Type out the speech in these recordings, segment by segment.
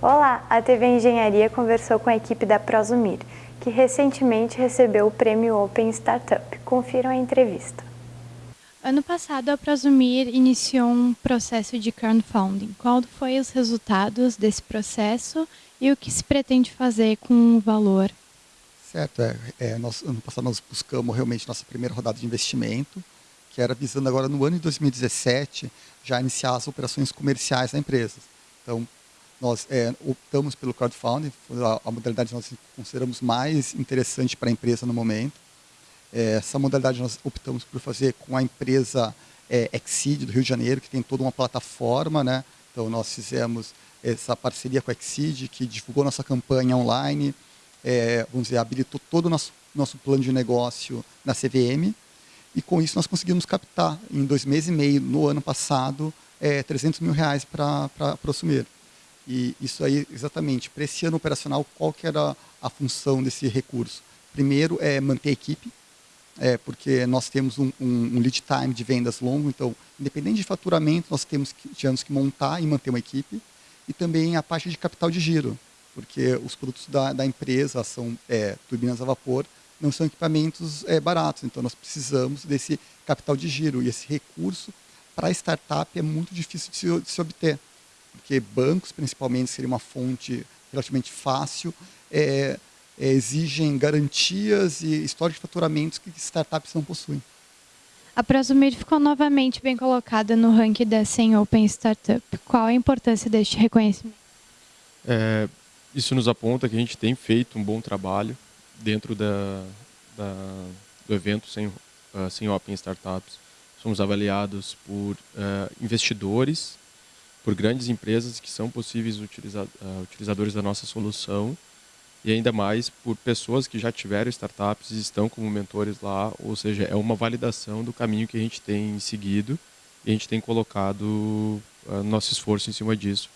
Olá, a TV Engenharia conversou com a equipe da Prosumir, que recentemente recebeu o prêmio Open Startup. Confiram a entrevista. Ano passado, a Prosumir iniciou um processo de crowdfunding. Qual foi os resultados desse processo e o que se pretende fazer com o valor? Certo, é, é, nós, ano passado nós buscamos realmente nossa primeira rodada de investimento, que era visando agora no ano de 2017 já iniciar as operações comerciais da empresa. Então, nós é, optamos pelo crowdfunding, a, a, modalidade que nós consideramos mais interessante para a empresa no momento. É, essa modalidade nós optamos por fazer com a empresa é, Exceed do Rio de Janeiro, que tem toda uma plataforma, né? Então nós fizemos essa parceria com a Exceed, que divulgou nossa campanha online, é, vamos dizer, habilitou todo o nosso, nosso plano de negócio na CVM, e com isso nós conseguimos captar, em dois meses e meio, no ano passado, é, 300 mil reais para assumir. E isso aí, exatamente, para esse ano operacional, qual que era a função desse recurso? Primeiro é manter a equipe, é, porque nós temos um, um, um, lead time de vendas longo, então, independente de faturamento, nós temos que, que montar e manter uma equipe, e também a parte de capital de giro, porque os produtos da, da empresa são é, turbinas a vapor, não são equipamentos é, baratos, então nós precisamos desse capital de giro, e esse recurso para startup é muito difícil de se, de se obter porque bancos, principalmente, seria uma fonte relativamente fácil, é, é, exigem garantias e histórico de faturamentos que startups não possuem. A Prosumir ficou novamente bem colocada no ranking da 100 Open Startup. Qual a importância deste reconhecimento? É, isso nos aponta que a gente tem feito um bom trabalho dentro da, da do evento 100, uh, 100 Open Startups. Somos avaliados por uh, investidores por grandes empresas que são possíveis utiliza uh, utilizadores da nossa solução e ainda mais por pessoas que já tiveram startups e estão como mentores lá, ou seja, é uma validação do caminho que a gente tem seguido e a gente tem colocado uh, nosso esforço em cima disso.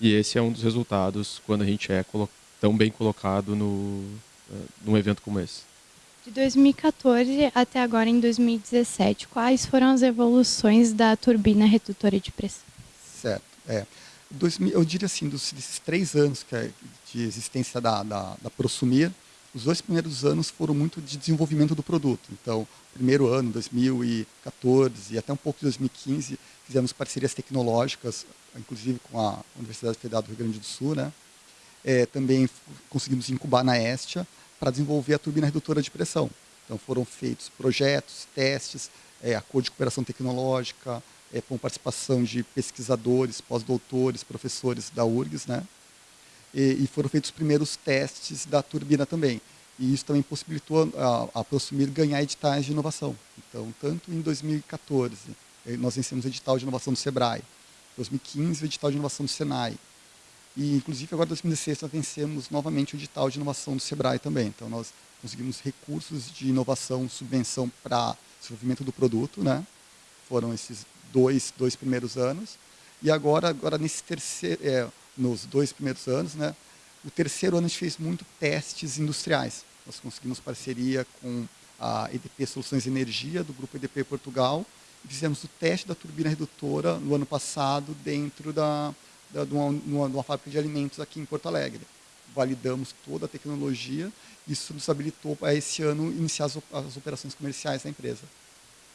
E esse é um dos resultados quando a gente é tão bem colocado no, uh, num evento como esse. De 2014 até agora em 2017, quais foram as evoluções da turbina redutora de pressão? Certo. É, dois, eu diria assim, dos, desses três anos que é de existência da, da, da Prosumir, os dois primeiros anos foram muito de desenvolvimento do produto. Então, primeiro ano, 2014 e até um pouco de 2015, fizemos parcerias tecnológicas, inclusive com a Universidade Federal do Rio Grande do Sul. Né? É, também conseguimos incubar na Estia para desenvolver a turbina redutora de pressão. Então, foram feitos projetos, testes, é, acordo de cooperação tecnológica, é, com participação de pesquisadores, pós-doutores, professores da URGS, né? E, e, foram feitos os primeiros testes da turbina também. E isso também possibilitou a, a Prosumir ganhar editais de inovação. Então, tanto em 2014, eh, nós vencemos o edital de inovação do SEBRAE, em 2015 o edital de inovação do SENAI, e inclusive agora em 2016 nós vencemos novamente o edital de inovação do SEBRAE também. Então, nós conseguimos recursos de inovação, subvenção para desenvolvimento do produto, né? Foram esses dois, dois primeiros anos. E agora, agora nesse terceiro, é, nos dois primeiros anos, né, o terceiro ano a gente fez muito testes industriais. Nós conseguimos parceria com a EDP Soluções Energia, do Grupo EDP Portugal, e fizemos o teste da turbina redutora no ano passado dentro da, da, de, uma, de uma fábrica de alimentos aqui em Porto Alegre. Validamos toda a tecnologia, isso nos habilitou a esse ano iniciar as, as operações comerciais da empresa.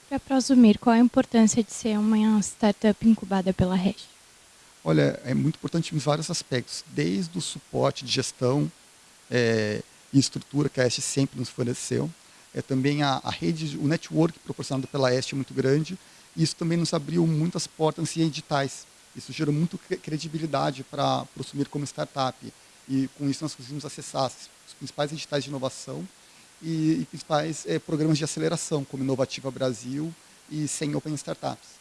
Para Prosumir, qual a importância de ser uma startup incubada pela REST? Olha, é muito importante em vários aspectos, desde o suporte de gestão é, e estrutura que a EST sempre nos forneceu, é também a, a, rede, o network proporcionado pela EST é muito grande, e isso também nos abriu muitas portas em editais. Isso gerou muito credibilidade para Prosumir como startup, e com isso nós conseguimos acessar os principais editais de inovação e, e principais é, programas de aceleração, como Inovativa Brasil e 100 Open Startups.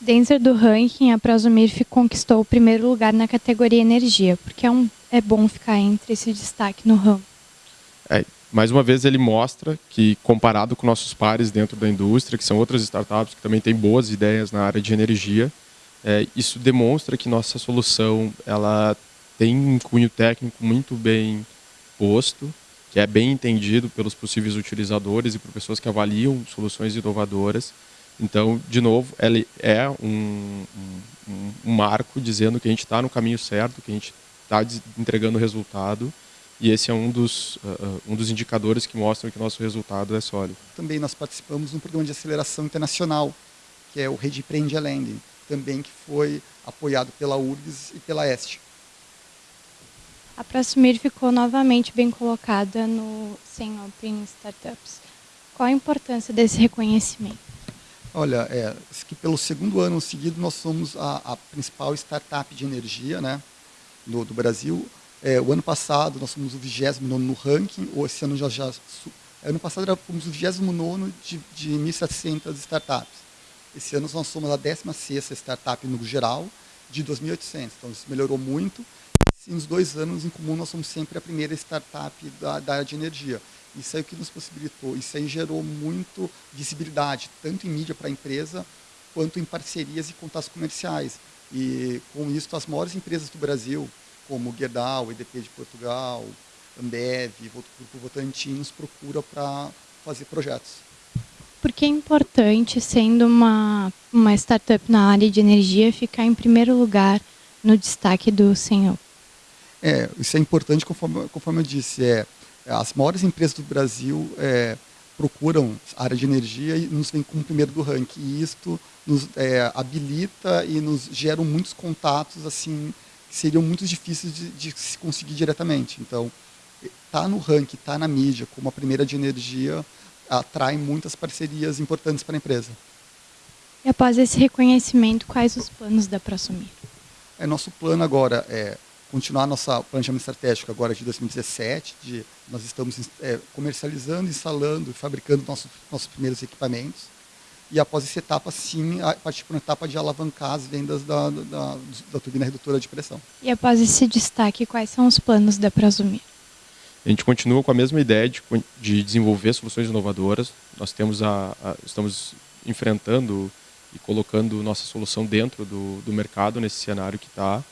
Dentro do ranking, a Prosumir conquistou o primeiro lugar na categoria energia, porque é, um, é bom ficar entre esse destaque no ramo. É, mais uma vez, ele mostra que, comparado com nossos pares dentro da indústria, que são outras startups que também têm boas ideias na área de energia, é, isso demonstra que nossa solução ela tem um cunho técnico muito bem posto, que é bem entendido pelos possíveis utilizadores e por pessoas que avaliam soluções inovadoras. Então, de novo, ele é um, um, um marco dizendo que a gente está no caminho certo, que a gente está entregando resultado e esse é um dos, uh, um dos indicadores que mostram que nosso resultado é sólido. Também nós participamos de um programa de aceleração internacional, que é o Rede Prende Lending, também que foi apoiado pela URGS e pela EST. A Prosumir ficou novamente bem colocada no 100 Open Startups. Qual a importância desse reconhecimento? Olha, é, que pelo segundo ano seguido nós somos a, a principal startup de energia né, do, do Brasil. É, o ano passado nós fomos o 29 no ranking, ou esse ano já... já ano passado fomos o 29 de, de 1.700 startups. Esse ano nós somos a 16ª startup no geral, de 2.800. Então isso melhorou muito. Nos dois anos em comum nós somos sempre a primeira startup da, da área de energia. Isso é o que nos possibilitou. Isso aí gerou muito visibilidade, tanto em mídia para a empresa, quanto em parcerias e contatos comerciais. E com isso as maiores empresas do Brasil, como Gerdau, EDP de Portugal, Ambev, Grupo Votantim, nos procura para fazer projetos. Por que é importante, sendo uma, uma startup na área de energia, ficar em primeiro lugar no destaque do Senhor? É, isso é importante, conforme, conforme eu disse. É, as maiores empresas do Brasil é, procuram a área de energia e nos vem como primeiro do ranking. E isto nos é, habilita e nos gera muitos contatos assim que seriam muito difíceis de, de se conseguir diretamente. Então, tá no ranking, tá na mídia como a primeira de energia atrai muitas parcerias importantes para a empresa. E após esse reconhecimento, quais os planos da Prosumir? É, nosso plano agora é continuar nosso planejamento estratégico agora de 2017, de, nós estamos é, comercializando, instalando e fabricando nossos, nossos primeiros equipamentos. E após essa etapa, sim, partir para uma etapa de alavancar as vendas da, da, da turbina redutora de pressão. E após esse destaque, quais são os planos da Prosumir? A gente continua com a mesma ideia de, de desenvolver soluções inovadoras. Nós temos a, a, estamos enfrentando e colocando nossa solução dentro do, do mercado nesse cenário que está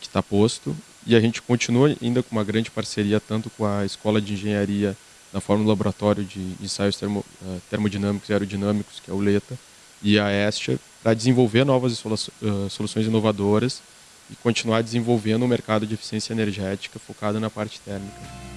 que está posto. E a gente continua ainda com uma grande parceria tanto com a Escola de Engenharia na forma do Laboratório de Ensaios termo, uh, Termodinâmicos e Aerodinâmicos, que é o LETA, e a Estia, para desenvolver novas uh, soluções inovadoras e continuar desenvolvendo o mercado de eficiência energética focado na parte térmica.